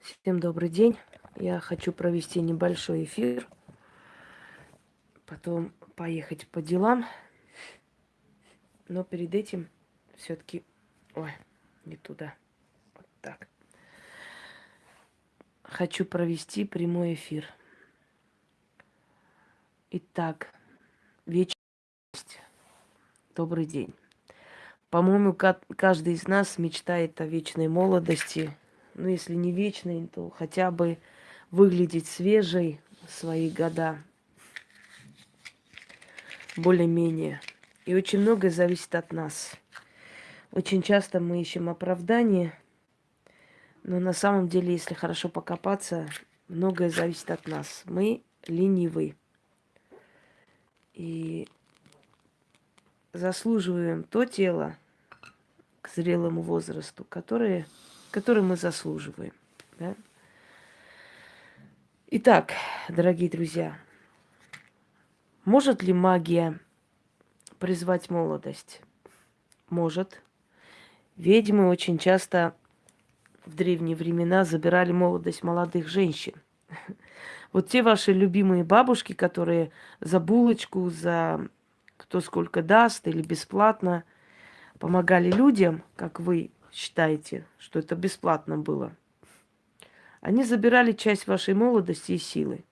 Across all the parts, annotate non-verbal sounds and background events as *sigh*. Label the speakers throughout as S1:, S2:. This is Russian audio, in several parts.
S1: Всем добрый день. Я хочу провести небольшой эфир, потом поехать по делам. Но перед этим все-таки... Ой, не туда. Вот так. Хочу провести прямой эфир. Итак, вечность. Добрый день. По-моему, каждый из нас мечтает о вечной молодости, ну, если не вечной, то хотя бы выглядеть свежей в свои года. Более-менее. И очень многое зависит от нас. Очень часто мы ищем оправдание, но на самом деле, если хорошо покопаться, многое зависит от нас. Мы ленивы. И заслуживаем то тело к зрелому возрасту, которое который мы заслуживаем. Да? Итак, дорогие друзья, может ли магия призвать молодость? Может. Ведьмы очень часто в древние времена забирали молодость молодых женщин. *laughs* Вот те ваши любимые бабушки, которые за булочку, за кто сколько даст или бесплатно помогали людям, как вы считаете, что это бесплатно было. Они забирали часть вашей молодости и силы.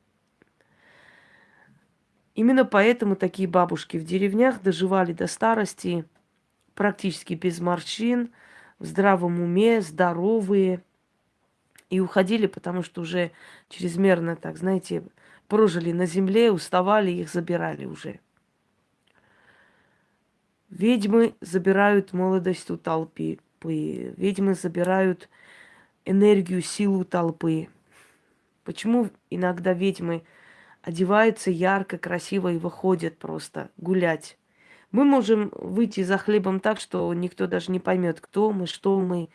S1: Именно поэтому такие бабушки в деревнях доживали до старости практически без морщин, в здравом уме, здоровые. И уходили, потому что уже чрезмерно, так знаете, прожили на земле, уставали, их забирали уже. Ведьмы забирают молодость у толпы толпы. Ведьмы забирают энергию, силу толпы. Почему иногда ведьмы одеваются ярко, красиво и выходят просто гулять? Мы можем выйти за хлебом так, что никто даже не поймет, кто мы, что мы.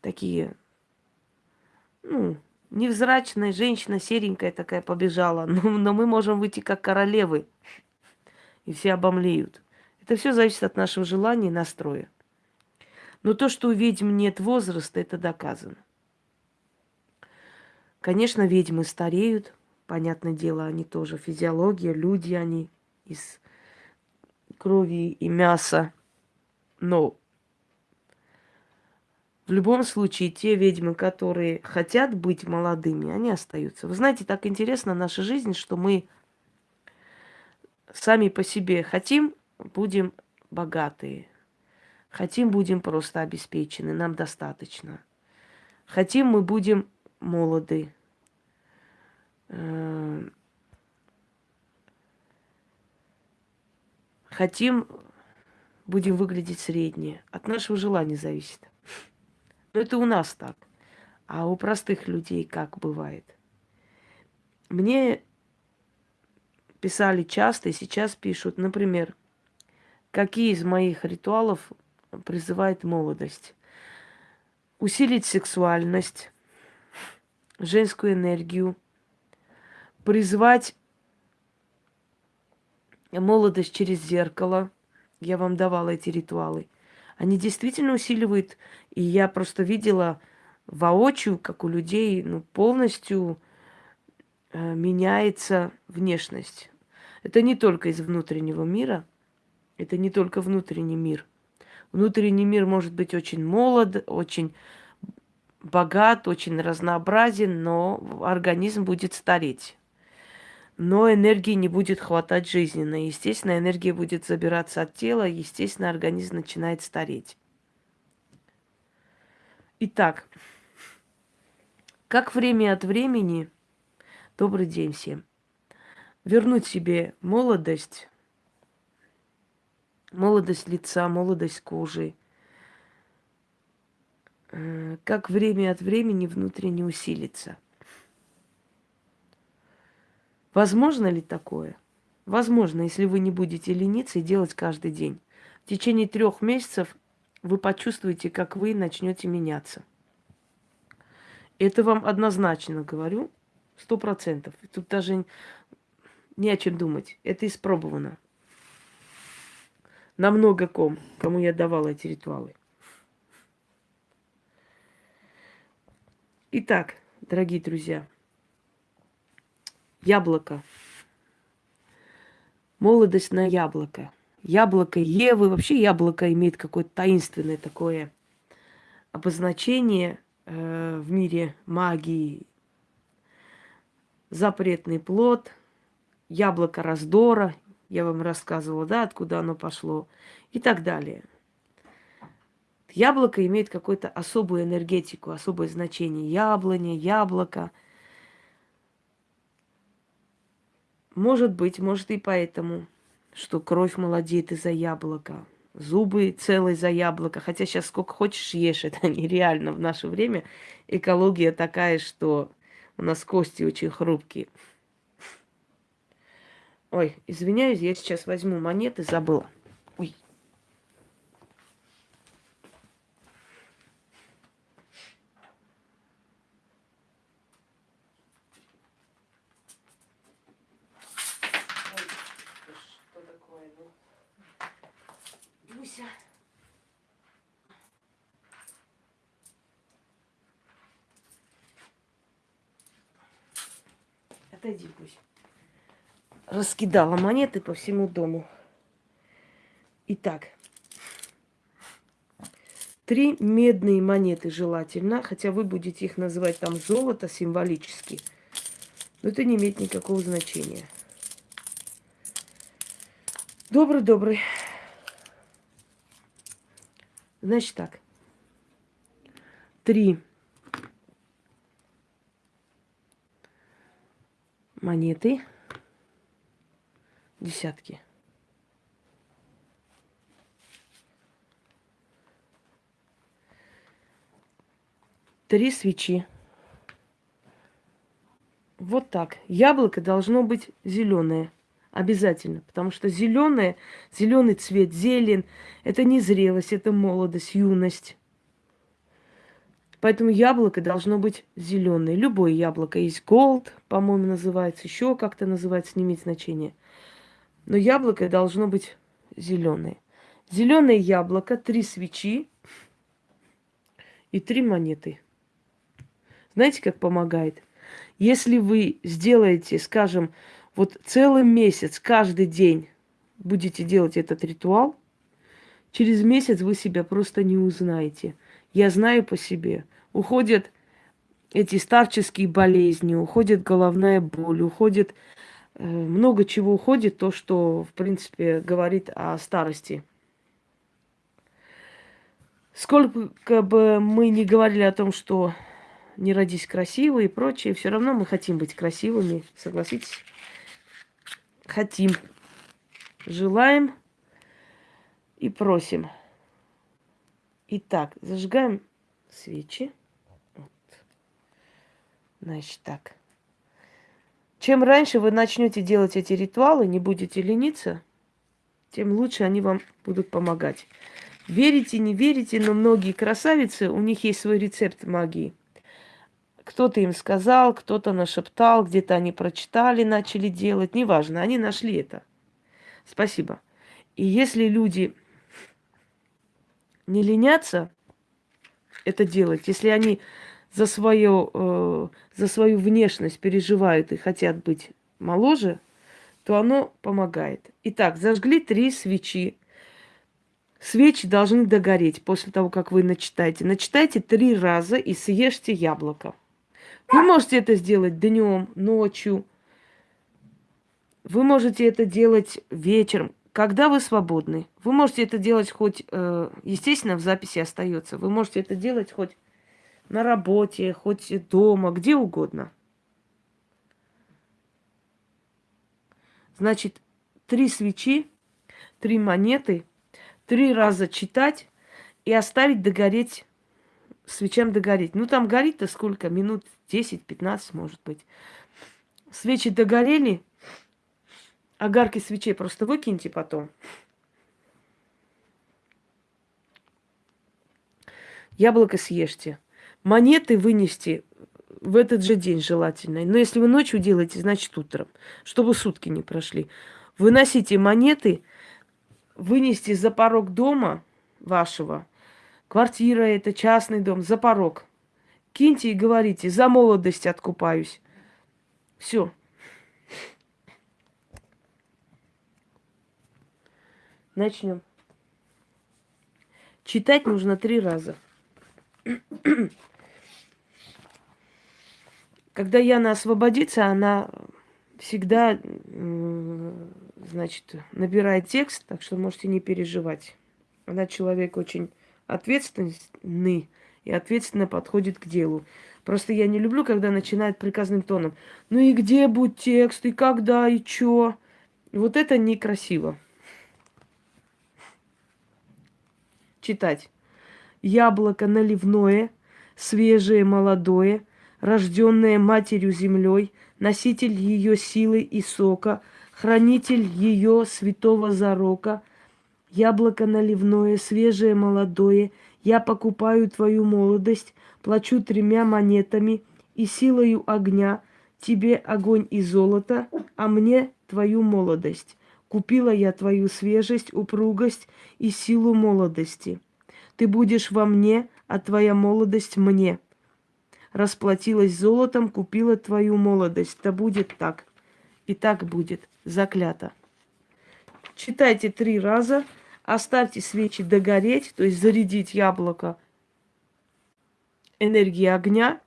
S1: Такие, ну, невзрачная женщина, серенькая такая побежала. *laughs* Но, но мы можем выйти как королевы. И все обомлеют. Это все зависит от нашего желания и настроя. Но то, что у ведьм нет возраста, это доказано. Конечно, ведьмы стареют, понятное дело, они тоже физиология, люди они из крови и мяса. Но в любом случае, те ведьмы, которые хотят быть молодыми, они остаются. Вы знаете, так интересна наша жизнь, что мы сами по себе хотим, будем богатые. Хотим, будем просто обеспечены, нам достаточно. Хотим, мы будем молоды. Э, хотим, будем выглядеть среднее. От нашего желания зависит. Но это у нас так. А у простых людей как бывает? Мне писали часто и сейчас пишут, например, какие из моих ритуалов призывает молодость. Усилить сексуальность, женскую энергию, призвать молодость через зеркало. Я вам давала эти ритуалы. Они действительно усиливают, и я просто видела воочию, как у людей ну, полностью э, меняется внешность. Это не только из внутреннего мира, это не только внутренний мир. Внутренний мир может быть очень молод, очень богат, очень разнообразен, но организм будет стареть. Но энергии не будет хватать жизненно. Естественно, энергия будет забираться от тела, естественно, организм начинает стареть. Итак, как время от времени, добрый день всем, вернуть себе молодость, молодость лица, молодость кожи. Э, как время от времени внутренне усилится. Возможно ли такое? Возможно, если вы не будете лениться и делать каждый день. В течение трех месяцев вы почувствуете, как вы начнете меняться. Это вам однозначно говорю, сто процентов. Тут даже не о чем думать. Это испробовано на много ком, кому я давала эти ритуалы. Итак, дорогие друзья, яблоко. Молодость на яблоко. Яблоко Евы, вообще яблоко имеет какое-то таинственное такое обозначение э, в мире магии. Запретный плод, яблоко раздора, я вам рассказывала, да, откуда оно пошло, и так далее. Яблоко имеет какую-то особую энергетику, особое значение. Яблоня, яблоко. Может быть, может и поэтому, что кровь молодеет из-за яблока, зубы целые за яблоко. Хотя сейчас сколько хочешь ешь, *laughs* это нереально в наше время. Экология такая, что у нас кости очень хрупкие. Ой, извиняюсь, я сейчас возьму монеты, забыла. Ой. Люся. Отойди, пусть. Раскидала монеты по всему дому. Итак, три медные монеты желательно, хотя вы будете их называть там золото символически, но это не имеет никакого значения. Добрый-добрый. Значит так. Три монеты. Десятки. Три свечи. Вот так. Яблоко должно быть зеленое. Обязательно. Потому что зеленое, зеленый цвет, зелень, это не зрелость, это молодость, юность. Поэтому яблоко должно быть зеленое. Любое яблоко. Есть голд, по-моему, называется, еще как-то называется, не имеет значения. Но яблоко должно быть зеленое. Зеленое яблоко, три свечи и три монеты. Знаете, как помогает? Если вы сделаете, скажем, вот целый месяц, каждый день будете делать этот ритуал, через месяц вы себя просто не узнаете. Я знаю по себе. Уходят эти старческие болезни, уходит головная боль, уходит много чего уходит, то, что, в принципе, говорит о старости. Сколько бы мы ни говорили о том, что не родись красивой и прочее, все равно мы хотим быть красивыми, согласитесь? хотим, желаем и просим. Итак, зажигаем свечи. Вот. Значит так. Чем раньше вы начнете делать эти ритуалы, не будете лениться, тем лучше они вам будут помогать. Верите, не верите, но многие красавицы, у них есть свой рецепт магии. Кто-то им сказал, кто-то нашептал, где-то они прочитали, начали делать. Неважно, они нашли это. Спасибо. И если люди не ленятся это делать, если они за, свое, э, за свою внешность переживают и хотят быть моложе, то оно помогает. Итак, зажгли три свечи. Свечи должны догореть после того, как вы начитаете. Начитайте три раза и съешьте яблоко. Вы можете это сделать днем, ночью. Вы можете это делать вечером, когда вы свободны. Вы можете это делать хоть, э, естественно, в записи остается. Вы можете это делать хоть на работе, хоть дома, где угодно. Значит, три свечи, три монеты, три раза читать и оставить догореть свечам догореть. Ну, там горит-то сколько? Минут 10-15, может быть. Свечи догорели, огарки свечей просто выкиньте потом. Яблоко съешьте. Монеты вынести в этот же день желательно. Но если вы ночью делаете, значит утром, чтобы сутки не прошли. Выносите монеты, вынести за порог дома вашего – Квартира это, частный дом, за порог. киньте и говорите, за молодость откупаюсь. Все. Начнем. Читать нужно три раза. Когда Яна освободится, она всегда, значит, набирает текст, так что можете не переживать. Она человек очень ответственный и ответственно подходит к делу. Просто я не люблю, когда начинает приказным тоном. Ну и где будет текст, и когда, и чё? Вот это некрасиво. Читать. Яблоко наливное, свежее, молодое, рожденное матерью землей, носитель ее силы и сока, хранитель ее святого зарока, яблоко наливное, свежее, молодое, я покупаю твою молодость, плачу тремя монетами и силою огня, тебе огонь и золото, а мне твою молодость. Купила я твою свежесть, упругость и силу молодости. Ты будешь во мне, а твоя молодость мне расплатилась золотом, купила твою молодость. Да будет так. И так будет. Заклято. Читайте три раза, оставьте свечи догореть, то есть зарядить яблоко энергии огня,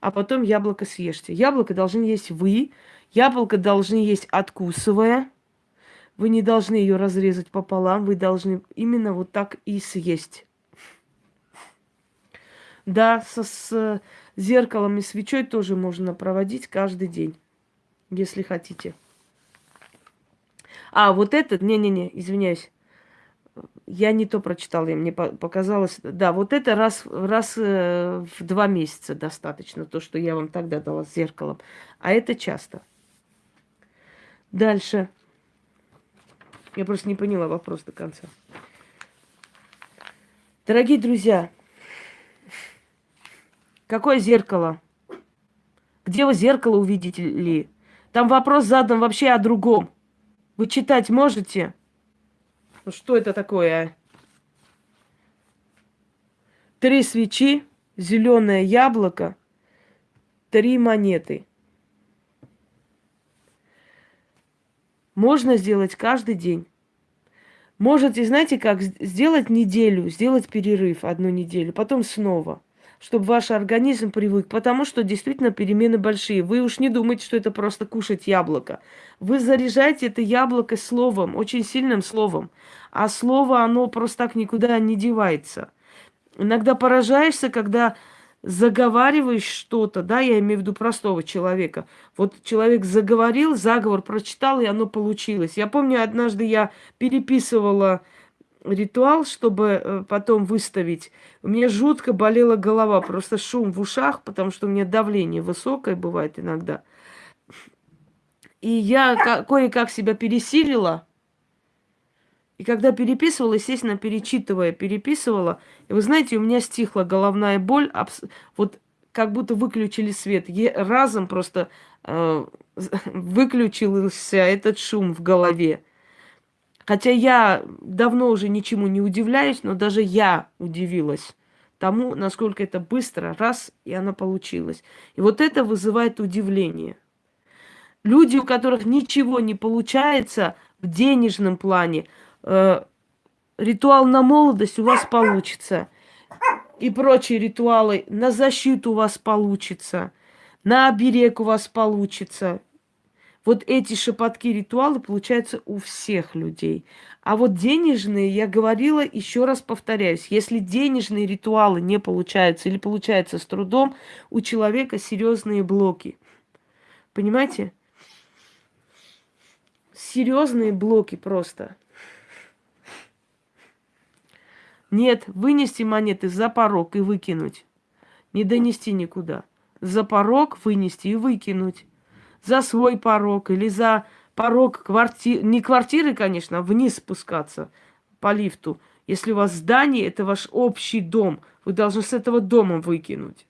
S1: а потом яблоко съешьте. Яблоко должны есть вы, яблоко должны есть откусывая. Вы не должны ее разрезать пополам, вы должны именно вот так и съесть. Да, со, с зеркалом и свечой тоже можно проводить каждый день, если хотите. А, вот этот, не-не-не, извиняюсь. Я не то прочитала, мне показалось. Да, вот это раз, раз э, в два месяца достаточно, то, что я вам тогда дала с зеркалом. А это часто. Дальше. Я просто не поняла вопрос до конца. Дорогие друзья, Какое зеркало? Где вы зеркало увидите ли? Там вопрос задан вообще о другом. Вы читать можете? Ну что это такое, а? Три свечи, зеленое яблоко, три монеты. Можно сделать каждый день. Можете, знаете, как сделать неделю, сделать перерыв одну неделю, потом снова – чтобы ваш организм привык, потому что действительно перемены большие. Вы уж не думайте, что это просто кушать яблоко. Вы заряжаете это яблоко словом, очень сильным словом. А слово, оно просто так никуда не девается. Иногда поражаешься, когда заговариваешь что-то, да, я имею в виду простого человека. Вот человек заговорил, заговор прочитал, и оно получилось. Я помню, однажды я переписывала ритуал, чтобы э, потом выставить. У меня жутко болела голова, просто шум в ушах, потому что у меня давление высокое бывает иногда. И я кое-как себя пересилила. И когда переписывала, естественно, перечитывая, переписывала, и вы знаете, у меня стихла головная боль, вот как будто выключили свет. Я разом просто э, *laughs* выключился этот шум в голове. Хотя я давно уже ничему не удивляюсь, но даже я удивилась тому, насколько это быстро, раз, и оно получилось. И вот это вызывает удивление. Люди, у которых ничего не получается в денежном плане, э, ритуал на молодость у вас получится. И прочие ритуалы на защиту у вас получится, на оберег у вас получится. Вот эти шепотки ритуалы получаются у всех людей. А вот денежные, я говорила, еще раз повторяюсь, если денежные ритуалы не получаются или получаются с трудом, у человека серьезные блоки. Понимаете? Серьезные блоки просто. Нет, вынести монеты за порог и выкинуть. Не донести никуда. За порог вынести и выкинуть за свой порог или за порог квартиры, не квартиры, конечно, а вниз спускаться по лифту. Если у вас здание, это ваш общий дом, вы должны с этого дома выкинуть.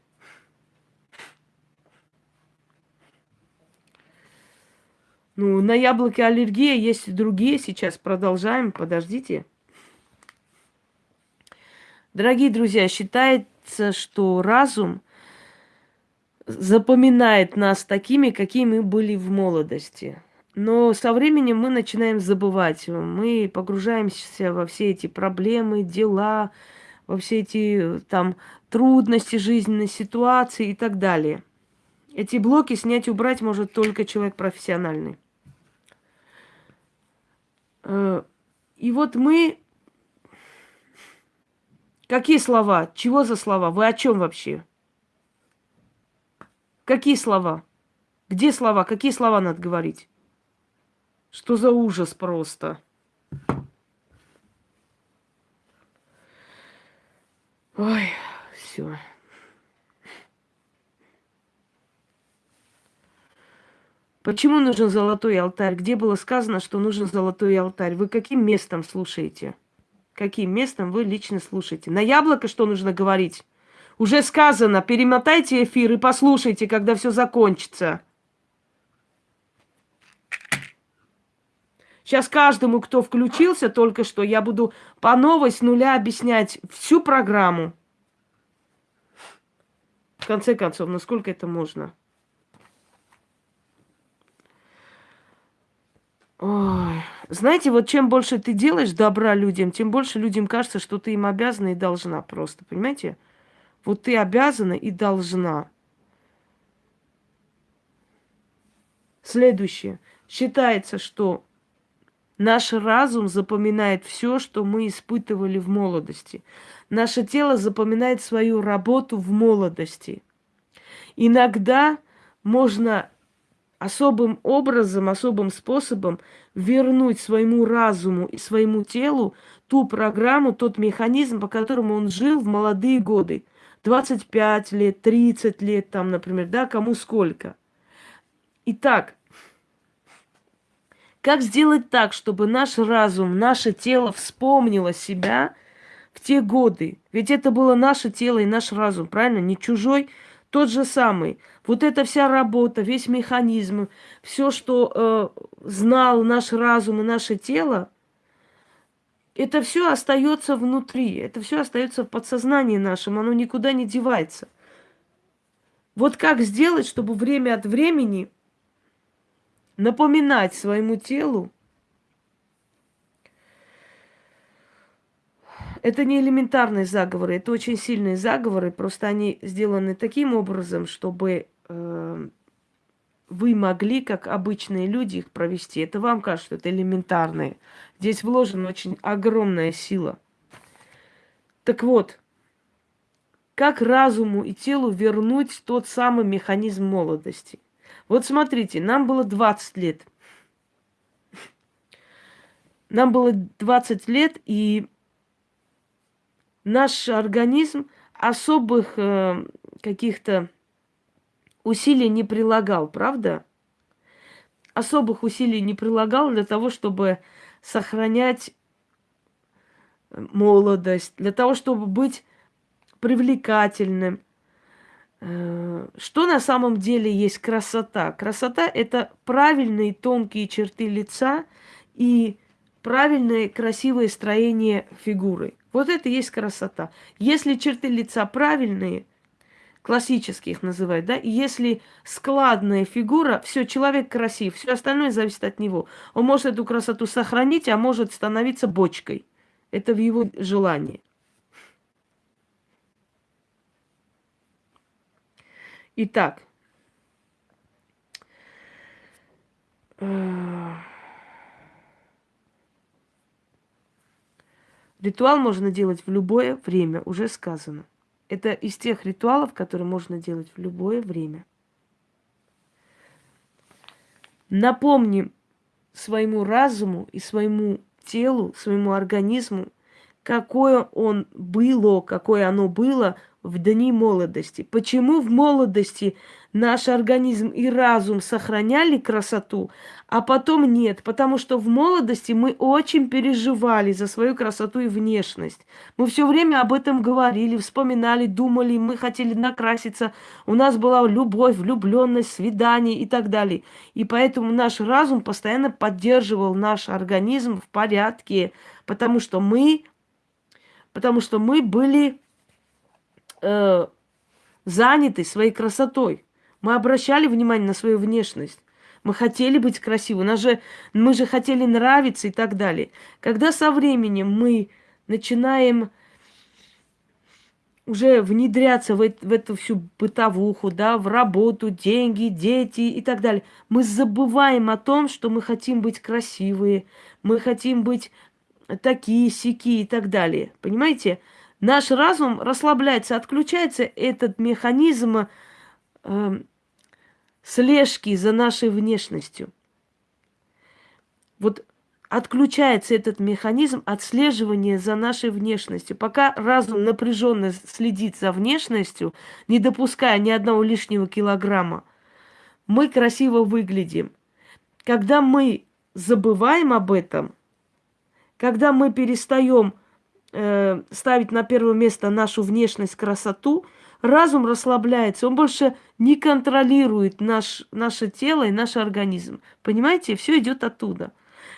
S1: Ну, на яблоки аллергия, есть и другие. Сейчас продолжаем, подождите. Дорогие друзья, считается, что разум запоминает нас такими, какие мы были в молодости. Но со временем мы начинаем забывать. Мы погружаемся во все эти проблемы, дела, во все эти там трудности жизненной ситуации и так далее. Эти блоки снять убрать может только человек профессиональный. Э, и вот мы... Какие слова? Чего за слова? Вы о чем вообще? Какие слова? Где слова? Какие слова надо говорить? Что за ужас просто? Ой, все. Почему нужен золотой алтарь? Где было сказано, что нужен золотой алтарь? Вы каким местом слушаете? Каким местом вы лично слушаете? На яблоко что нужно говорить? Уже сказано, перемотайте эфир и послушайте, когда все закончится. Сейчас каждому, кто включился только что, я буду по новой с нуля объяснять всю программу. В конце концов, насколько это можно? Ой. Знаете, вот чем больше ты делаешь добра людям, тем больше людям кажется, что ты им обязана и должна просто, понимаете? Вот ты обязана и должна. Следующее. Считается, что Наш разум запоминает все, что мы испытывали в молодости. Наше тело запоминает свою работу в молодости. Иногда можно особым образом, особым способом вернуть своему разуму и своему телу ту программу, тот механизм, по которому он жил в молодые годы. 25 лет, 30 лет, там, например, да, кому сколько. Итак, как сделать так, чтобы наш разум, наше тело вспомнило себя в те годы? Ведь это было наше тело и наш разум, правильно? Не чужой, тот же самый. Вот эта вся работа, весь механизм, все, что э, знал наш разум и наше тело, это все остается внутри, это все остается в подсознании нашем, оно никуда не девается. Вот как сделать, чтобы время от времени напоминать своему телу, это не элементарные заговоры, это очень сильные заговоры, просто они сделаны таким образом, чтобы э, вы могли, как обычные люди, их провести. Это вам кажется, что это элементарные. Здесь вложена очень огромная сила. Так вот, как разуму и телу вернуть тот самый механизм молодости? Вот смотрите, нам было 20 лет. Нам было 20 лет, и наш организм особых э, каких-то усилий не прилагал, правда? Особых усилий не прилагал для того, чтобы сохранять молодость, для того, чтобы быть привлекательным, Э, что на самом деле есть красота? Красота – это правильные тонкие черты лица и правильное красивое строение фигуры. Вот это и есть красота. Если черты лица правильные, классических называют, да, и если складная фигура, все, человек красив, все остальное зависит от него. Он может эту красоту сохранить, а может становиться бочкой. Это в его желании. Итак, ритуал можно делать в любое время, уже сказано. Это из тех ритуалов, которые можно делать в любое время. Напомним своему разуму и своему телу, своему организму, какое он было, какое оно было в дни молодости. Почему в молодости наш организм и разум сохраняли красоту, а потом нет? Потому что в молодости мы очень переживали за свою красоту и внешность. Мы все время об этом говорили, вспоминали, думали, мы хотели накраситься, у нас была любовь, влюбленность, свидание и так далее. И поэтому наш разум постоянно поддерживал наш организм в порядке, потому что мы, потому что мы были э, заняты своей красотой. Мы обращали внимание на свою внешность. Мы хотели быть красивы, нас же, мы же хотели нравиться и так далее. Когда со временем мы начинаем уже внедряться в, в эту всю бытовуху, да, в работу, деньги, дети и так далее, мы забываем о том, что мы хотим быть красивые, мы хотим быть такие, сики и так далее. Понимаете? Наш разум расслабляется, отключается этот механизм э, слежки за нашей внешностью. Вот отключается этот механизм отслеживания за нашей внешностью. Пока разум напряженно следит за внешностью, не допуская ни одного лишнего килограмма, мы красиво выглядим. Когда мы забываем об этом, когда мы перестаем э, ставить на первое место нашу внешность, красоту, разум расслабляется, он больше не контролирует наш, наше тело и наш организм. Понимаете, все идет оттуда.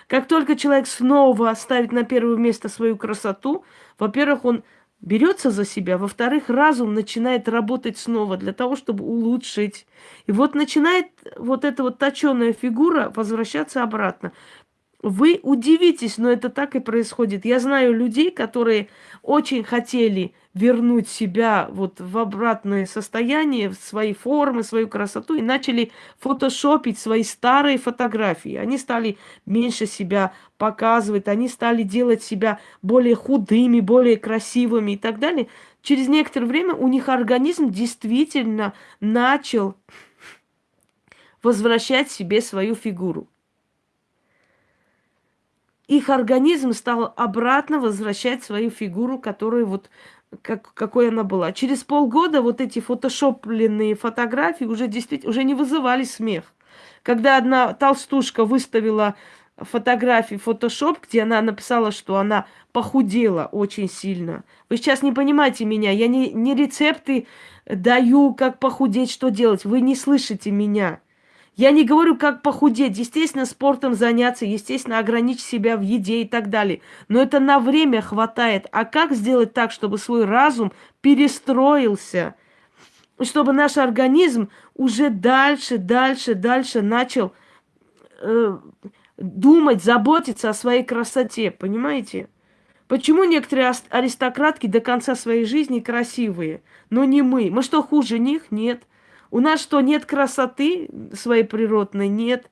S1: Как только человек снова ставит на первое место свою красоту, во-первых, он берется за себя, во-вторых, разум начинает работать снова для того, чтобы улучшить. И вот начинает вот эта вот точеная фигура возвращаться обратно. Вы удивитесь, но это так и происходит. Я знаю людей, которые очень хотели вернуть себя вот в обратное состояние, в свои формы, свою красоту, и начали фотошопить свои старые фотографии. Они стали меньше себя показывать, они стали делать себя более худыми, более красивыми и так далее. Через некоторое время у них организм действительно начал возвращать себе свою фигуру их организм стал обратно возвращать свою фигуру, которую вот как, какой она была. Через полгода вот эти фотошопленные фотографии уже действительно уже не вызывали смех. Когда одна толстушка выставила фотографии фотошоп, где она написала, что она похудела очень сильно. Вы сейчас не понимаете меня, я не, не рецепты даю, как похудеть, что делать. Вы не слышите меня. Я не говорю, как похудеть. Естественно, спортом заняться, естественно, ограничить себя в еде и так далее. Но это на время хватает. А как сделать так, чтобы свой разум перестроился? Чтобы наш организм уже дальше, дальше, дальше начал э, думать, заботиться о своей красоте. Понимаете? Почему некоторые аристократки до конца своей жизни красивые, но не мы? Мы что, хуже них? Нет. У нас что, нет красоты своей природной? Нет.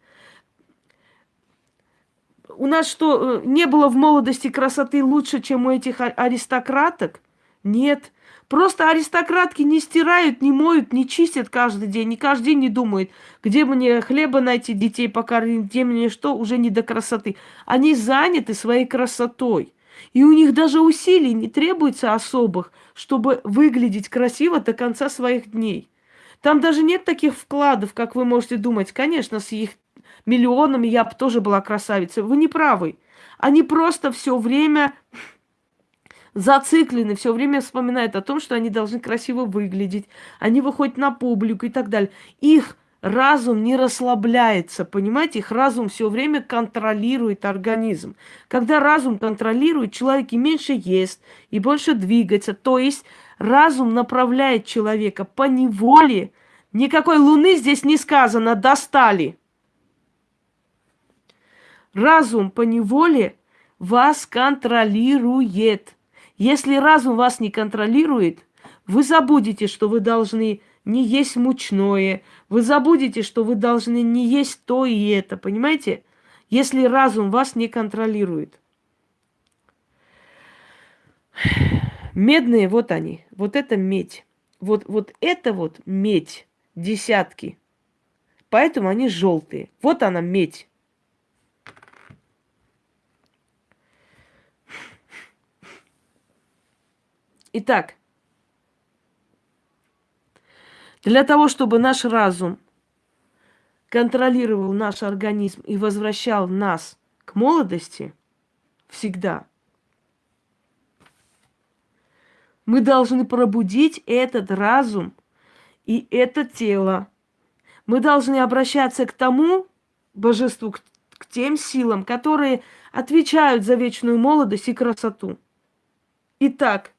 S1: У нас что, э, не было в молодости красоты лучше, чем у этих аристократок? Нет. Просто аристократки не стирают, не моют, не чистят каждый день, не каждый день не думают, где мне хлеба найти, детей покормить, где мне что, уже не до красоты. Они заняты своей красотой. И у них даже усилий не требуется особых, чтобы выглядеть красиво до конца своих дней. Там даже нет таких вкладов, как вы можете думать. Конечно, с их миллионами я бы тоже была красавицей. Вы не правы. Они просто все время зациклены, все время вспоминают о том, что они должны красиво выглядеть. Они выходят на публику и так далее. Их разум не расслабляется, понимаете? Их разум все время контролирует организм. Когда разум контролирует, человек и меньше ест, и больше двигается. То есть разум направляет человека по неволе. Никакой луны здесь не сказано, достали. Разум по неволе вас контролирует. Если разум вас не контролирует, вы забудете, что вы должны не есть мучное, вы забудете, что вы должны не есть то и это, понимаете? Если разум вас не контролирует. Медные, вот они. Вот это медь. Вот, вот это вот медь. Десятки. Поэтому они желтые. Вот она медь. Итак, для того, чтобы наш разум контролировал наш организм и возвращал нас к молодости всегда – Мы должны пробудить этот разум и это тело. Мы должны обращаться к тому божеству, к, к тем силам, которые отвечают за вечную молодость и красоту. Итак,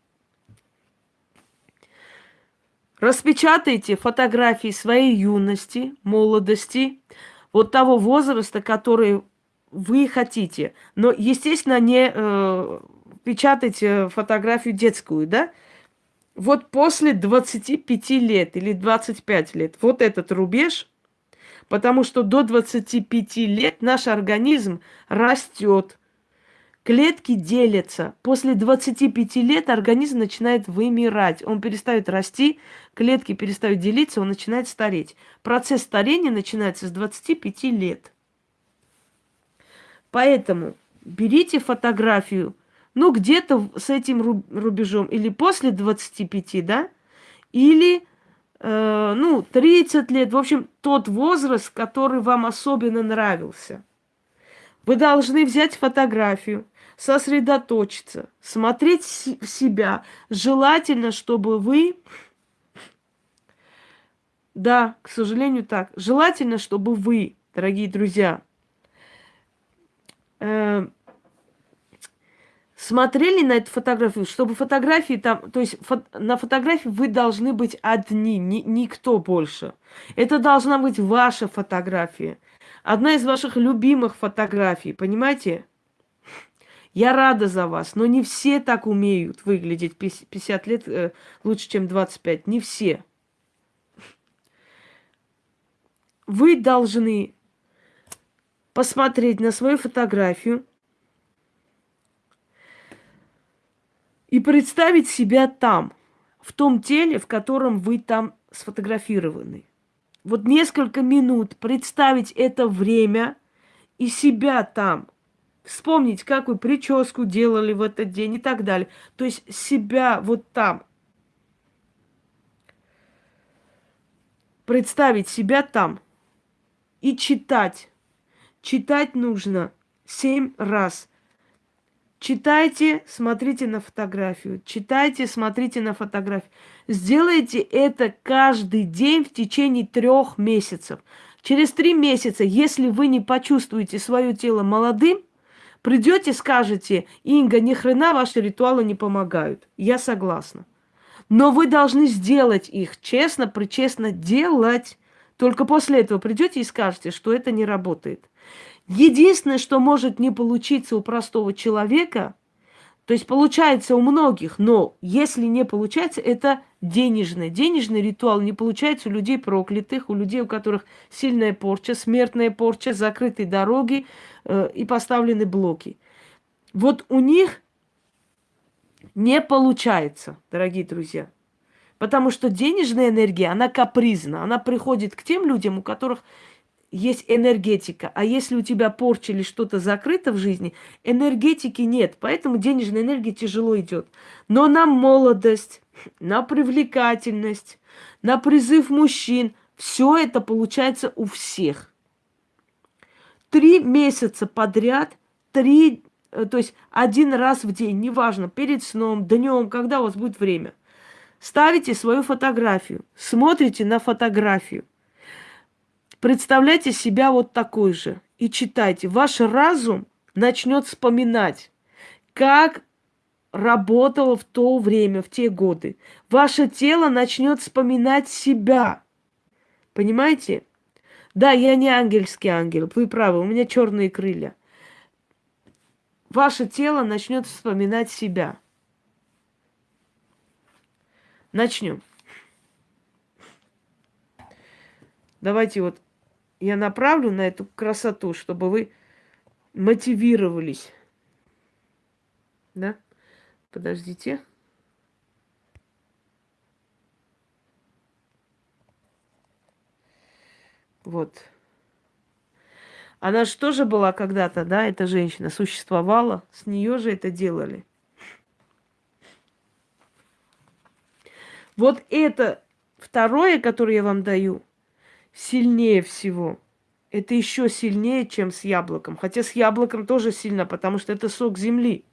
S1: Распечатайте фотографии своей юности, молодости, вот того возраста, который вы хотите. Но, естественно, не э, печатайте фотографию детскую, да? Вот после 25 лет или 25 лет, вот этот рубеж, потому что до 25 лет наш организм растет, Клетки делятся. После 25 лет организм начинает вымирать. Он перестает расти, клетки перестают делиться, он начинает стареть. Процесс старения начинается с 25 лет. Поэтому берите фотографию, ну, где-то с этим рубежом, или после 25, да, или, э, ну, 30 лет, в общем, тот возраст, который вам особенно нравился. Вы должны взять фотографию, сосредоточиться, смотреть в себя. Желательно, чтобы вы... Да, к сожалению, так. Желательно, чтобы вы, дорогие друзья, э, смотрели на эту фотографию, чтобы фотографии там, то есть фо, на фотографии вы должны быть одни, ни, никто больше. Это должна быть ваша фотография. Одна из ваших любимых фотографий, понимаете? Я рада за вас, но не все так умеют выглядеть 50 лет э, лучше, чем 25. Не все. Вы должны посмотреть на свою фотографию и представить себя там, в том теле, в котором вы там сфотографированы. Вот несколько минут представить это время и себя там – вспомнить, как вы прическу делали в этот день и так далее. То есть себя вот там. Представить себя там и читать. Читать нужно семь раз. Читайте, смотрите на фотографию. Читайте, смотрите на фотографию. Сделайте это каждый день в течение трех месяцев. Через три месяца, если вы не почувствуете свое тело молодым, Придете, скажете, Инга, ни хрена ваши ритуалы не помогают. Я согласна. Но вы должны сделать их честно, причестно делать. Только после этого придете и скажете, что это не работает. Единственное, что может не получиться у простого человека, то есть получается у многих, но если не получается, это денежный. Денежный ритуал не получается у людей проклятых, у людей, у которых сильная порча, смертная порча, закрытые дороги, Э, и поставлены блоки. Вот у них не получается, дорогие друзья. Потому что денежная энергия, она капризна. Она приходит к тем людям, у которых есть энергетика. А если у тебя порча или что-то закрыто в жизни, энергетики нет. Поэтому денежная энергия тяжело идет. Но на молодость, на привлекательность, на призыв мужчин, все это получается у всех три месяца подряд, три, э, то есть один раз в день, неважно, перед сном, днем, когда у вас будет время. Ставите свою фотографию, смотрите на фотографию, представляйте себя вот такой же и читайте. Ваш разум начнет вспоминать, как работало в то время, в те годы. Ваше тело начнет вспоминать себя. Понимаете? Да, я не ангельский ангел, вы правы, у меня черные крылья. Ваше тело начнет вспоминать себя. Начнем. Давайте вот я направлю на эту красоту, чтобы вы мотивировались. Да? Подождите. Вот. Она же тоже была когда-то, да, эта женщина существовала, с нее же это делали. Вот это второе, которое я вам даю, сильнее всего. Это еще сильнее, чем с яблоком. Хотя с яблоком тоже сильно, потому что это сок земли.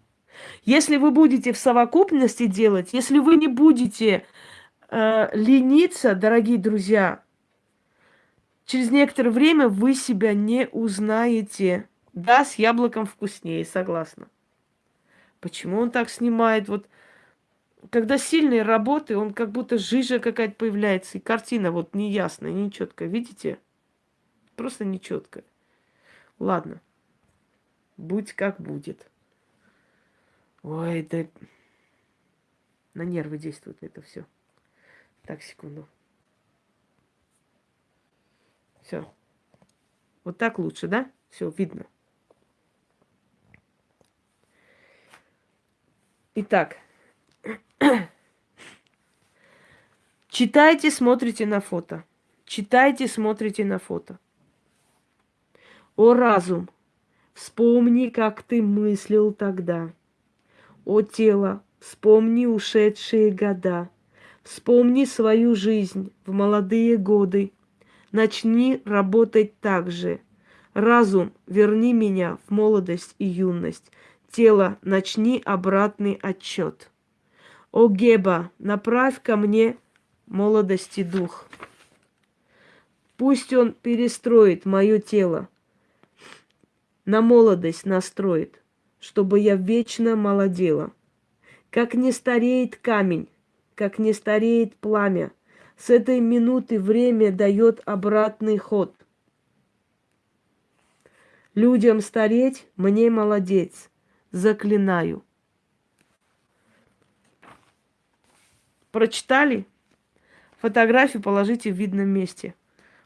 S1: Если вы будете в совокупности делать, если вы не будете э, лениться, дорогие друзья, Через некоторое время вы себя не узнаете. Да, с яблоком вкуснее, согласна. Почему он так снимает? Вот когда сильные работы, он как будто жижа какая-то появляется, и картина вот неясная, нечеткая. Видите? Просто нечеткая. Ладно. Будь как будет. Ой, да на нервы действует это все. Так, секунду. Все. Вот так лучше, да? Все, видно. Итак, читайте, смотрите на фото. Читайте, смотрите на фото. О разум, вспомни, как ты мыслил тогда. О тело, вспомни ушедшие года. Вспомни свою жизнь в молодые годы. Начни работать так же. Разум, верни меня в молодость и юность. Тело, начни обратный отчет. О Геба, направь ко мне молодости дух. Пусть он перестроит мое тело, на молодость настроит, чтобы я вечно молодела. Как не стареет камень, как не стареет пламя, с этой минуты время дает обратный ход. Людям стареть, мне молодец заклинаю. Прочитали? Фотографию положите в видном месте.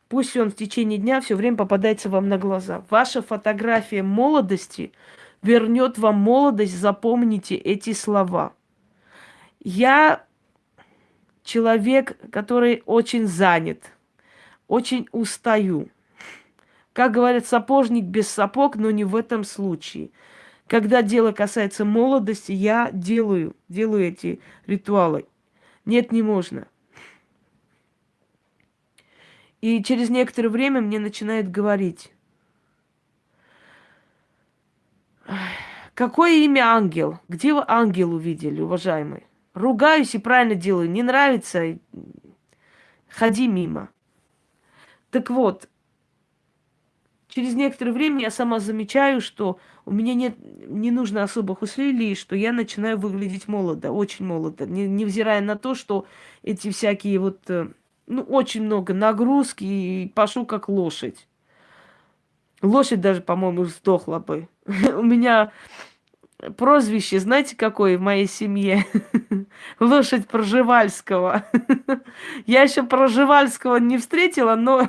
S1: Пусть он в течение дня все время попадается вам на глаза. Ваша фотография молодости вернет вам молодость. Запомните эти слова. Я человек, который очень занят, очень устаю. Как говорят, сапожник без сапог, но не в этом случае. Когда дело касается молодости, я делаю, делаю эти ритуалы. Нет, не можно. И через некоторое время мне начинает говорить, какое имя ангел? Где вы ангел увидели, уважаемый? Ругаюсь и правильно делаю. Не нравится, ходи мимо. Так вот, через некоторое время я сама замечаю, что у меня нет, не нужно особых усилий, что я начинаю выглядеть молодо, очень молодо, не, невзирая на то, что эти всякие вот, э, ну, очень много нагрузки, и пошу как лошадь. Лошадь даже, по-моему, сдохла бы. *laughs* У меня прозвище, знаете, какое в моей семье? *laughs* Лошадь Проживальского. *laughs* Я еще Проживальского не встретила, но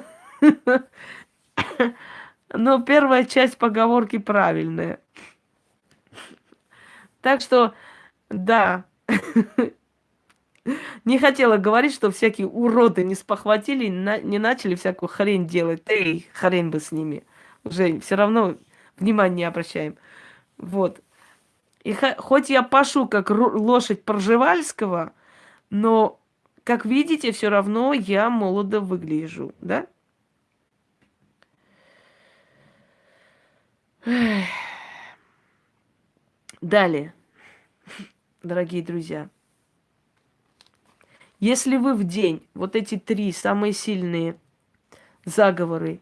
S1: но первая часть поговорки правильная. Так что, да. Не хотела говорить, что всякие уроды не спохватили, не начали всякую хрень делать. Эй, хрень бы с ними. Уже все равно внимания не обращаем. Вот. И хоть я пашу как лошадь Пржевальского, но, как видите, все равно я молодо выгляжу, да? Далее, дорогие друзья. Если вы в день вот эти три самые сильные заговоры,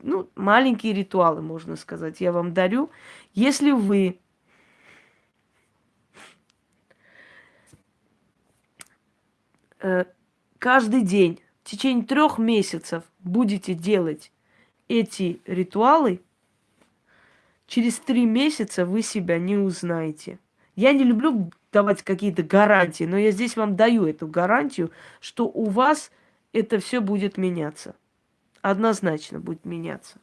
S1: ну, маленькие ритуалы, можно сказать, я вам дарю. Если вы э, каждый день в течение трех месяцев будете делать эти ритуалы, через три месяца вы себя не узнаете. Я не люблю давать какие-то гарантии, но я здесь вам даю эту гарантию, что у вас это все будет меняться. Однозначно будет меняться.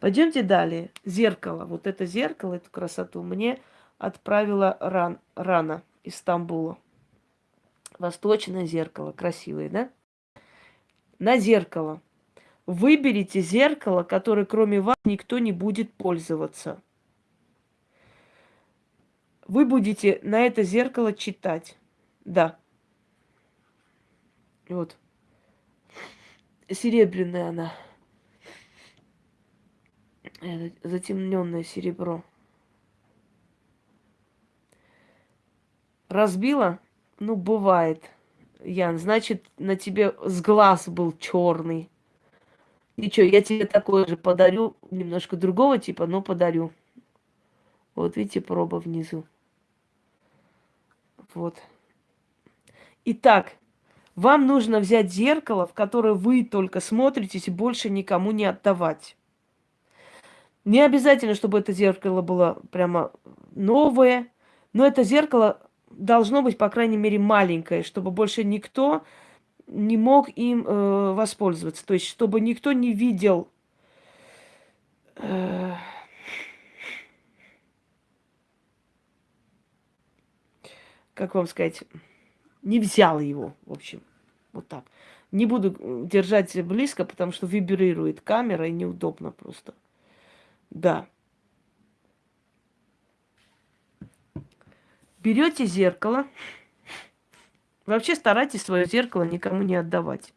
S1: Пойдемте далее. Зеркало. Вот это зеркало, эту красоту мне отправила ран, Рана из Стамбула. Восточное зеркало. Красивое, да? На зеркало Выберите зеркало, которое кроме вас никто не будет пользоваться. Вы будете на это зеркало читать. Да. Вот. Серебряная она. Затемненное серебро. Разбила? Ну, бывает. Ян, значит, на тебе с глаз был черный. Ничего, я тебе такое же подарю, немножко другого типа, но подарю. Вот видите, проба внизу. Вот. Итак, вам нужно взять зеркало, в которое вы только смотритесь и больше никому не отдавать. Не обязательно, чтобы это зеркало было прямо новое, но это зеркало должно быть, по крайней мере, маленькое, чтобы больше никто не мог им э, воспользоваться. То есть, чтобы никто не видел э, как вам сказать, не взял его, в общем, вот так. Не буду держать близко, потому что вибрирует камера и неудобно просто. Да. Берете зеркало. Вообще старайтесь свое зеркало никому не отдавать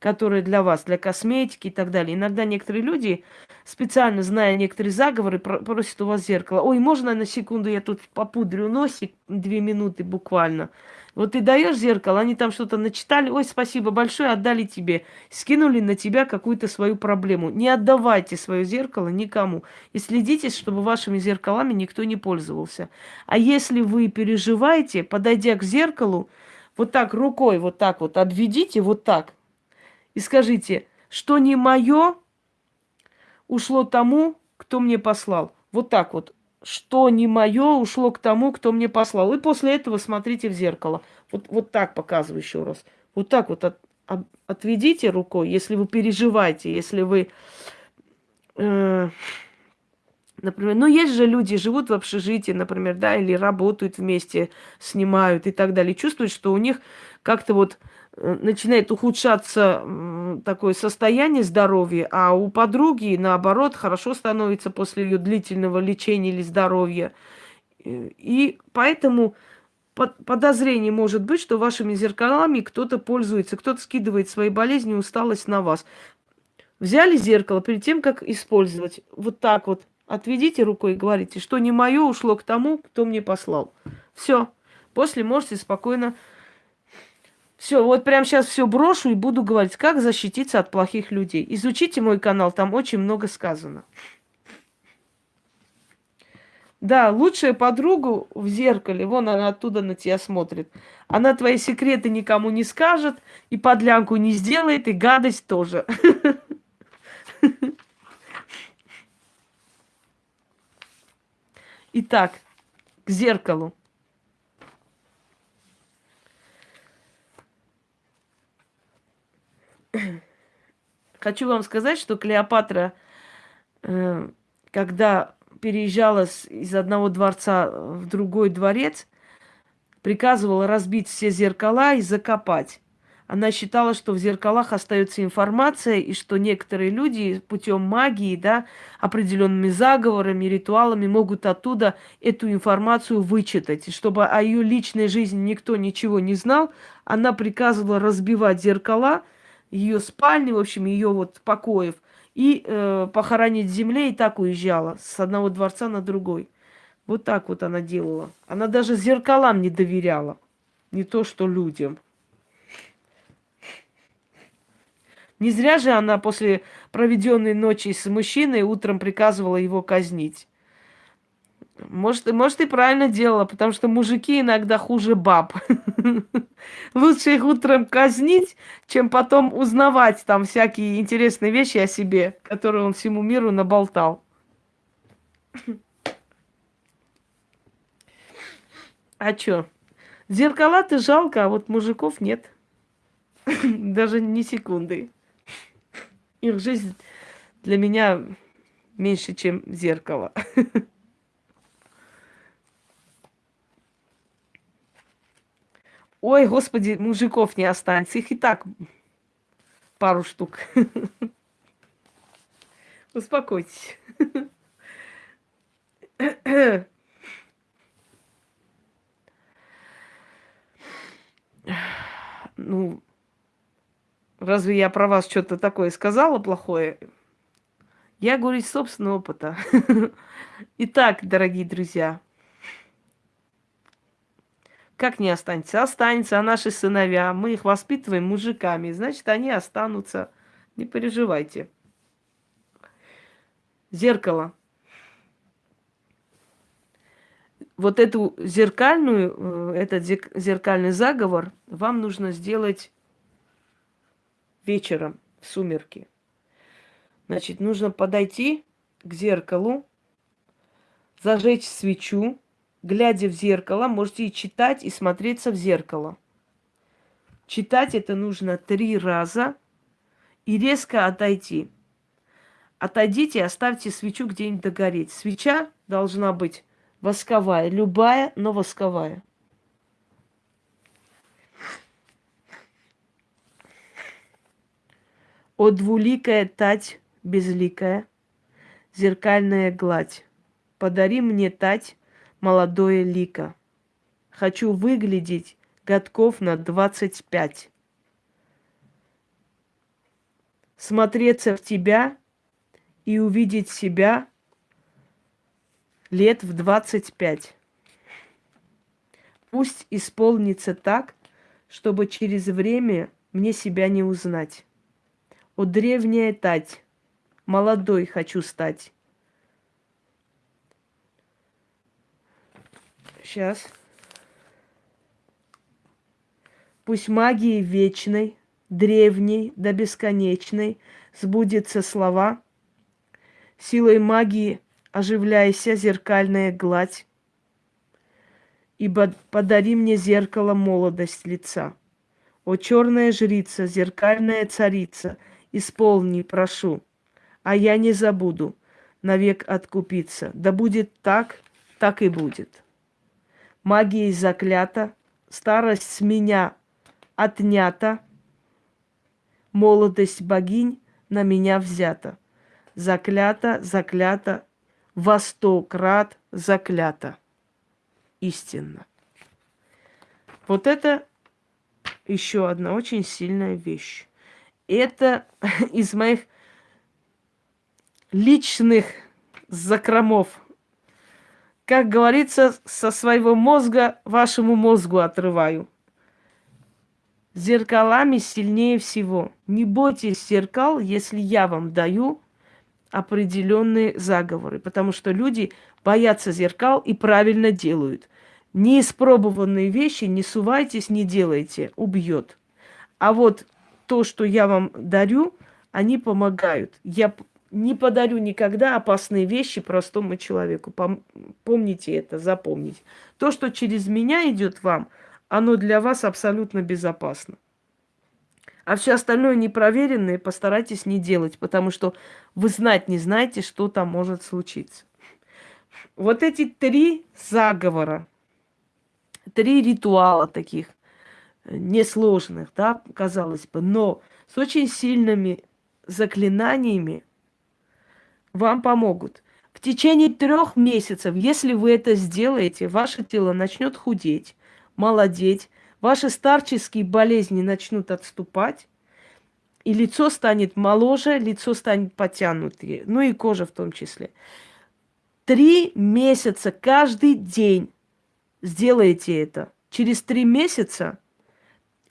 S1: которые для вас, для косметики и так далее. Иногда некоторые люди, специально зная некоторые заговоры, просят у вас зеркало. Ой, можно на секунду я тут попудрю носик, две минуты буквально. Вот ты даешь зеркало, они там что-то начитали, ой, спасибо большое, отдали тебе. Скинули на тебя какую-то свою проблему. Не отдавайте свое зеркало никому. И следите, чтобы вашими зеркалами никто не пользовался. А если вы переживаете, подойдя к зеркалу, вот так рукой, вот так вот, отведите, вот так, и скажите, что не мое ушло тому, кто мне послал. Вот так вот. Что не мое ушло к тому, кто мне послал. И после этого смотрите в зеркало. Вот, вот так показываю еще раз. Вот так вот от, от, отведите рукой, если вы переживаете, если вы... Э, например, ну есть же люди, живут в общежитии, например, да, или работают вместе, снимают и так далее. Чувствуют, что у них как-то вот Э, начинает ухудшаться такое состояние здоровья, а у подруги, наоборот, хорошо становится после ее длительного лечения или здоровья. И поэтому подозрение может быть, что вашими зеркалами кто-то пользуется, кто-то скидывает свои болезни и усталость на вас. Взяли зеркало перед тем, как использовать. Вот так вот. Отведите рукой и говорите, что не мое ушло к тому, кто мне послал. Все. После можете спокойно все, вот прямо сейчас все брошу и буду говорить, как защититься от плохих людей. Изучите мой канал, там очень много сказано. Да, лучшая подругу в зеркале, вон она оттуда на тебя смотрит. Она твои секреты никому не скажет, и подлянку не сделает, и гадость тоже. *laughs* Итак, к зеркалу. *clears throat* Хочу вам сказать, что Клеопатра, э, когда переезжала из одного дворца в другой дворец, приказывала разбить все зеркала и закопать. Она считала, что в зеркалах остается информация, и что некоторые люди путем магии, да, определенными заговорами, ритуалами могут оттуда эту информацию вычитать. И чтобы о ее личной жизни никто ничего не знал, она приказывала разбивать зеркала – ее спальни, в общем, ее вот покоев, и э, похоронить в земле, и так уезжала с одного дворца на другой. Вот так вот она делала. Она даже зеркалам не доверяла. Не то, что людям. Не зря же она после проведенной ночи с мужчиной утром приказывала его казнить. Может, может, и правильно делала, потому что мужики иногда хуже баб. *laughs* Лучше их утром казнить, чем потом узнавать там всякие интересные вещи о себе, которые он всему миру наболтал. А чё? Зеркала-то жалко, а вот мужиков нет. *laughs* Даже ни секунды. Их жизнь для меня меньше, чем зеркало. Ой, господи, мужиков не останется. Их и так пару штук. Успокойтесь. Ну, разве я про вас что-то такое сказала плохое? Я говорю из собственного опыта. *laughs* Итак, дорогие друзья, как не останется? Останется, а наши сыновья, мы их воспитываем мужиками, значит, они останутся. Не переживайте. Зеркало. вот эту зеркальную, э, этот зеркальный заговор вам нужно сделать вечером, в сумерки. Значит, нужно подойти к зеркалу, зажечь свечу, глядя в зеркало, можете и читать, и смотреться в зеркало. Читать это нужно три раза и резко отойти. Отойдите, оставьте свечу где-нибудь догореть. Свеча должна быть восковая, любая, но восковая. О двуликая тать безликая, зеркальная гладь, подари мне тать молодое лико. Хочу выглядеть годков на двадцать пять. Смотреться в тебя и увидеть себя лет в двадцать пять. Пусть исполнится так, чтобы через время мне себя не узнать. О, древняя тать, молодой хочу стать. Сейчас. Пусть магии вечной, древней до бесконечной сбудется слова. Силой магии оживляйся, зеркальная гладь, ибо подари мне зеркало молодость лица. О, черная жрица, зеркальная царица, исполни, прошу, а я не забуду навек откупиться. Да будет так, так и будет. Магией заклята, старость с меня отнята, молодость богинь на меня взята. Заклята, заклята, во сто крат заклята. Истинно. Вот это еще одна очень сильная вещь. Это *laughs* из моих личных закромов. Как говорится, со своего мозга вашему мозгу отрываю. Зеркалами сильнее всего. Не бойтесь зеркал, если я вам даю определенные заговоры, потому что люди боятся зеркал и правильно делают. Неиспробованные вещи не сувайтесь, не делайте, убьет. А вот то, что я вам дарю, они помогают. Я не подарю никогда опасные вещи простому человеку. Помните это, запомните. То, что через меня идет вам, оно для вас абсолютно безопасно. А все остальное непроверенное постарайтесь не делать, потому что вы знать не знаете, что там может случиться. Вот эти три заговора, три ритуала таких несложных, да, казалось бы, но с очень сильными заклинаниями вам помогут. В течение трех месяцев, если вы это сделаете, ваше тело начнет худеть, молодеть, Ваши старческие болезни начнут отступать, и лицо станет моложе, лицо станет потянутее, ну и кожа в том числе. Три месяца каждый день сделайте это. Через три месяца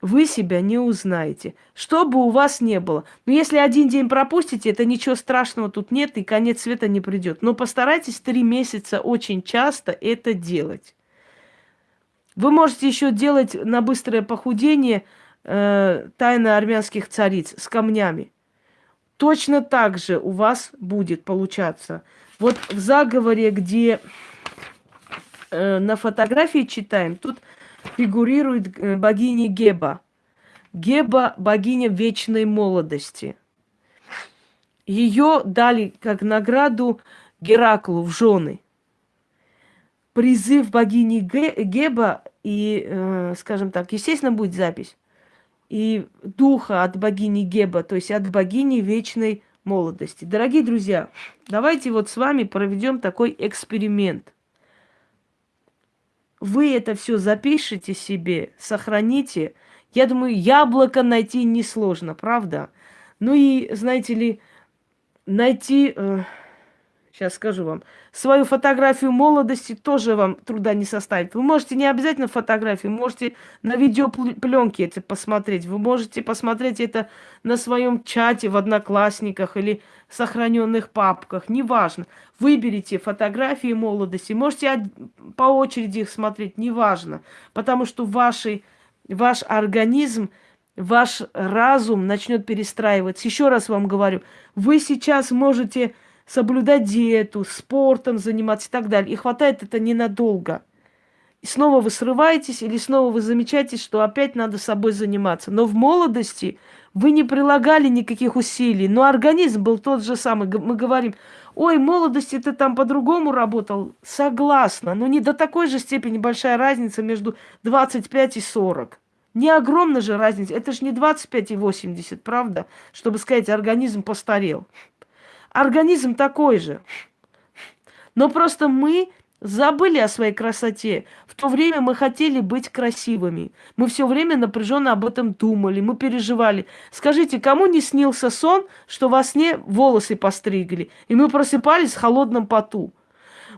S1: вы себя не узнаете. Что бы у вас не было. Но если один день пропустите, это ничего страшного тут нет, и конец света не придет. Но постарайтесь три месяца очень часто это делать. Вы можете еще делать на быстрое похудение э, тайны армянских цариц с камнями. Точно так же у вас будет получаться. Вот в заговоре, где э, на фотографии читаем, тут фигурирует э, богиня Геба. Геба – богиня вечной молодости. Ее дали как награду Гераклу в жены – призыв богини Геба и, э, скажем так, естественно, будет запись. И духа от богини Геба, то есть от богини вечной молодости. Дорогие друзья, давайте вот с вами проведем такой эксперимент. Вы это все запишите себе, сохраните. Я думаю, яблоко найти несложно, правда? Ну и, знаете ли, найти... Э, Сейчас скажу вам. Свою фотографию молодости тоже вам труда не составит. Вы можете не обязательно фотографию, можете на видеопленке это посмотреть. Вы можете посмотреть это на своем чате в Одноклассниках или сохраненных папках. Неважно. Выберите фотографии молодости. Можете по очереди их смотреть. Неважно. Потому что ваши, ваш организм ваш разум начнет перестраиваться. Еще раз вам говорю, вы сейчас можете соблюдать диету, спортом заниматься и так далее. И хватает это ненадолго. И снова вы срываетесь или снова вы замечаете, что опять надо собой заниматься. Но в молодости вы не прилагали никаких усилий, но организм был тот же самый. Мы говорим, ой, в молодости ты там по-другому работал. Согласна, но не до такой же степени большая разница между 25 и 40. Не огромная же разница. Это же не 25 и 80, правда? Чтобы сказать, организм постарел. Организм такой же. Но просто мы забыли о своей красоте. В то время мы хотели быть красивыми. Мы все время напряженно об этом думали, мы переживали. Скажите, кому не снился сон, что во сне волосы постригли, и мы просыпались в холодном поту?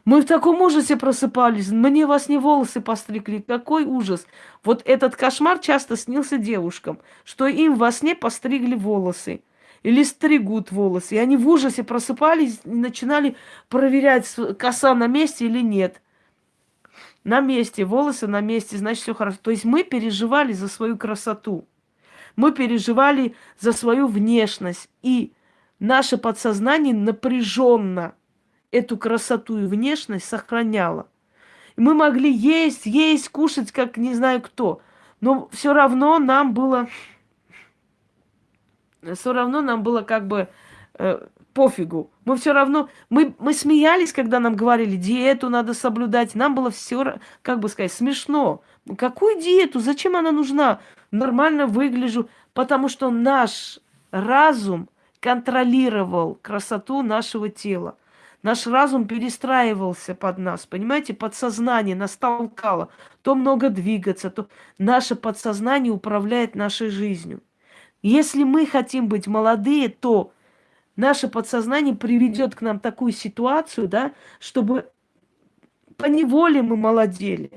S1: Мы в таком ужасе просыпались. Мне во сне волосы постригли. Какой ужас. Вот этот кошмар часто снился девушкам, что им во сне постригли волосы или стригут волосы. И они в ужасе просыпались и начинали проверять, коса на месте или нет. На месте, волосы на месте, значит, все хорошо. То есть мы переживали за свою красоту. Мы переживали за свою внешность. И наше подсознание напряженно эту красоту и внешность сохраняло. И мы могли есть, есть, кушать, как не знаю кто. Но все равно нам было все равно нам было как бы э, пофигу. Мы все равно, мы, мы смеялись, когда нам говорили, диету надо соблюдать. Нам было все, как бы сказать, смешно. Какую диету? Зачем она нужна? Нормально выгляжу. Потому что наш разум контролировал красоту нашего тела. Наш разум перестраивался под нас, понимаете, подсознание нас толкало. То много двигаться, то наше подсознание управляет нашей жизнью. Если мы хотим быть молодые, то наше подсознание приведет к нам такую ситуацию, да, чтобы по неволе мы молодели.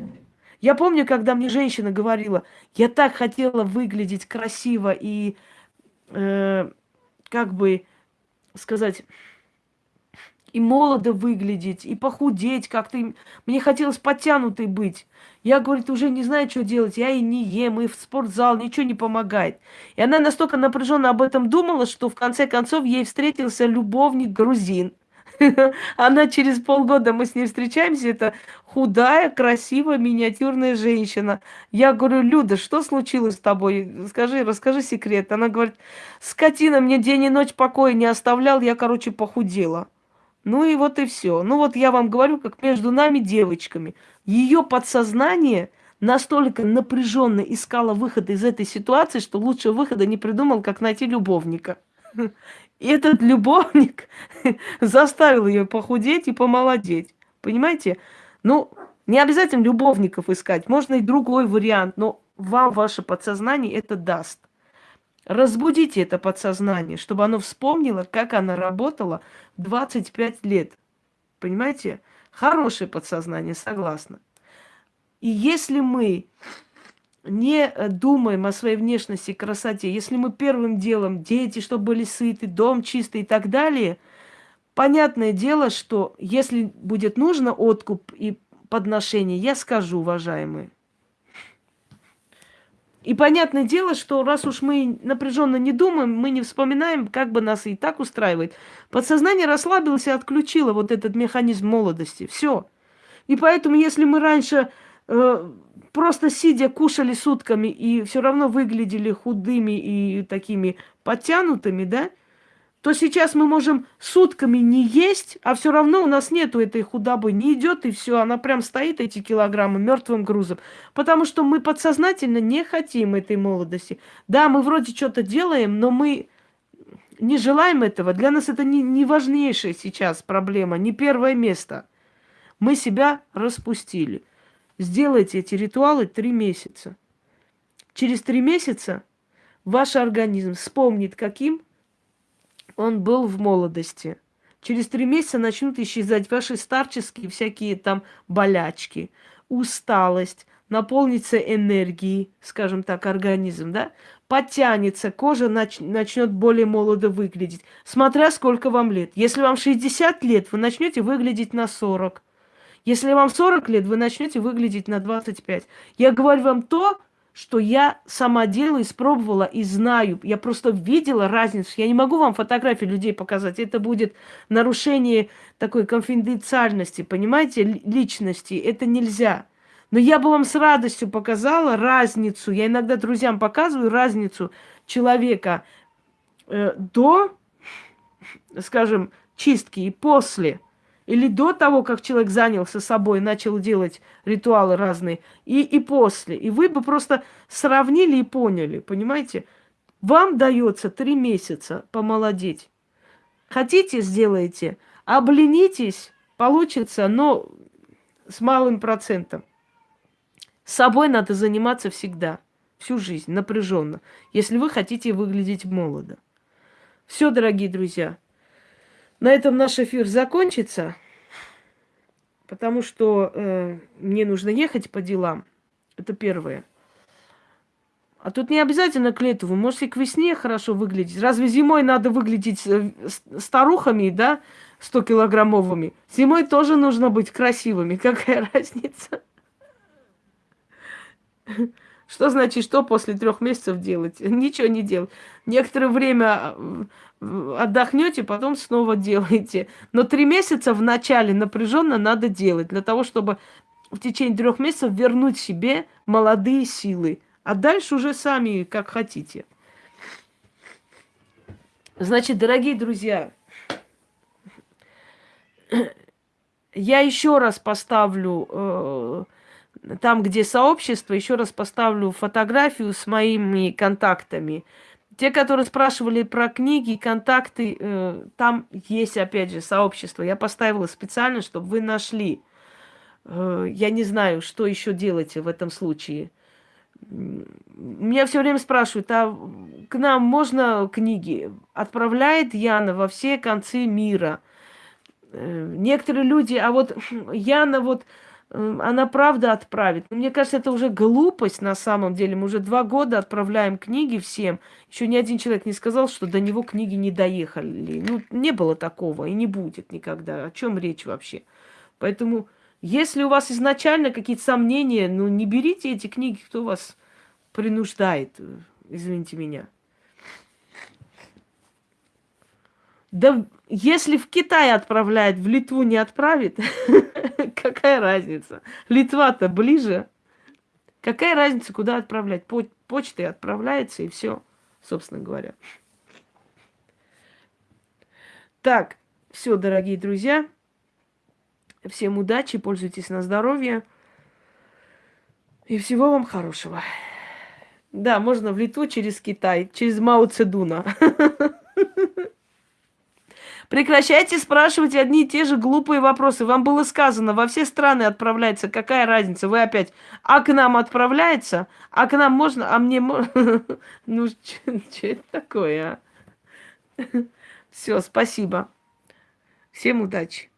S1: Я помню, когда мне женщина говорила, я так хотела выглядеть красиво и, э, как бы сказать, и молодо выглядеть, и похудеть как-то. Мне хотелось подтянутой быть. Я, говорит, уже не знаю, что делать. Я и не ем, и в спортзал, ничего не помогает. И она настолько напряженно об этом думала, что в конце концов ей встретился любовник грузин. *laughs* Она через полгода, мы с ней встречаемся, это худая, красивая, миниатюрная женщина. Я говорю, Люда, что случилось с тобой? Скажи, расскажи секрет. Она говорит, скотина мне день и ночь покоя не оставлял, я, короче, похудела. Ну и вот и все. Ну вот я вам говорю, как между нами девочками. Ее подсознание настолько напряженно искало выход из этой ситуации, что лучше выхода не придумал, как найти любовника. И этот любовник *laughs* заставил ее похудеть и помолодеть. Понимаете? Ну, не обязательно любовников искать, можно и другой вариант, но вам ваше подсознание это даст. Разбудите это подсознание, чтобы оно вспомнило, как она работала 25 лет. Понимаете? Хорошее подсознание, согласна. И если мы не думаем о своей внешности и красоте, если мы первым делом дети, чтобы были сыты, дом чистый и так далее, понятное дело, что если будет нужно откуп и подношение, я скажу, уважаемые, и понятное дело, что раз уж мы напряженно не думаем, мы не вспоминаем, как бы нас и так устраивает. Подсознание расслабилось и отключило вот этот механизм молодости. Все. И поэтому, если мы раньше э, просто сидя кушали сутками и все равно выглядели худыми и такими подтянутыми, да, то сейчас мы можем сутками не есть, а все равно у нас нету этой худобы, не идет и все, она прям стоит эти килограммы мертвым грузом, потому что мы подсознательно не хотим этой молодости. Да, мы вроде что-то делаем, но мы не желаем этого. Для нас это не, не важнейшая сейчас проблема, не первое место. Мы себя распустили. Сделайте эти ритуалы три месяца. Через три месяца ваш организм вспомнит, каким он был в молодости. Через три месяца начнут исчезать ваши старческие всякие там болячки, усталость, наполнится энергией, скажем так, организм, да, подтянется, кожа нач- начнет более молодо выглядеть, смотря сколько вам лет. Если вам 60 лет, вы начнете выглядеть на 40. Если вам 40 лет, вы начнете выглядеть на 25. Я говорю вам то, что я сама делаю, испробовала и знаю. Я просто видела разницу. Я не могу вам фотографии людей показать. Это будет нарушение такой конфиденциальности, понимаете, личности. Это нельзя. Но я бы вам с радостью показала разницу. Я иногда друзьям показываю разницу человека э, до, скажем, чистки и после. Или до того, как человек занялся собой, начал делать ритуалы разные, и, и после. И вы бы просто сравнили и поняли, понимаете? Вам дается три месяца помолодеть. Хотите, сделайте. Обленитесь, получится, но с малым процентом. Собой надо заниматься всегда, всю жизнь, напряженно, если вы хотите выглядеть молодо. Все, дорогие друзья, на этом наш эфир закончится, потому что э, мне нужно ехать по делам. Это первое. А тут не обязательно к лету. Вы можете к весне хорошо выглядеть. Разве зимой надо выглядеть э, старухами, да, 100-килограммовыми? Зимой тоже нужно быть красивыми. *laughs* Какая разница? Что значит, что после трех месяцев делать? *laughs* Ничего не делать. Некоторое время э, отдохнете, потом снова *laughs* делаете. Но три месяца в начале напряженно надо делать для того, чтобы в течение трех месяцев вернуть себе молодые силы. А дальше уже сами как хотите. Значит, дорогие друзья, *clears throat* я еще раз поставлю э, там, где сообщество, еще раз поставлю фотографию с моими контактами. Те, которые спрашивали про книги, контакты, э, там есть, опять же, сообщество. Я поставила специально, чтобы вы нашли. Э, я не знаю, что еще делать в этом случае. Меня все время спрашивают, а к нам можно книги? Отправляет Яна во все концы мира. Э, некоторые люди, а вот *clears throat* Яна вот она правда отправит. Мне кажется, это уже глупость на самом деле. Мы уже два года отправляем книги всем. Еще ни один человек не сказал, что до него книги не доехали. Ну, не было такого и не будет никогда. О чем речь вообще? Поэтому, если у вас изначально какие-то сомнения, ну, не берите эти книги, кто вас принуждает. Извините меня. Да если в Китай отправляет, в Литву не отправит, *laughs* какая разница? Литва-то ближе. Какая разница, куда отправлять? По почтой отправляется и все, собственно говоря. Так, все, дорогие друзья. Всем удачи, пользуйтесь на здоровье. И всего вам хорошего. Да, можно в Литву через Китай, через Мао Цедуна. *laughs* Прекращайте спрашивать одни и те же глупые вопросы. Вам было сказано, во все страны отправляется. Какая разница? Вы опять, а к нам отправляется? А к нам можно? А мне можно? *laughs* Ну, что *laughs* это такое, а? *laughs* Все, спасибо. Всем удачи.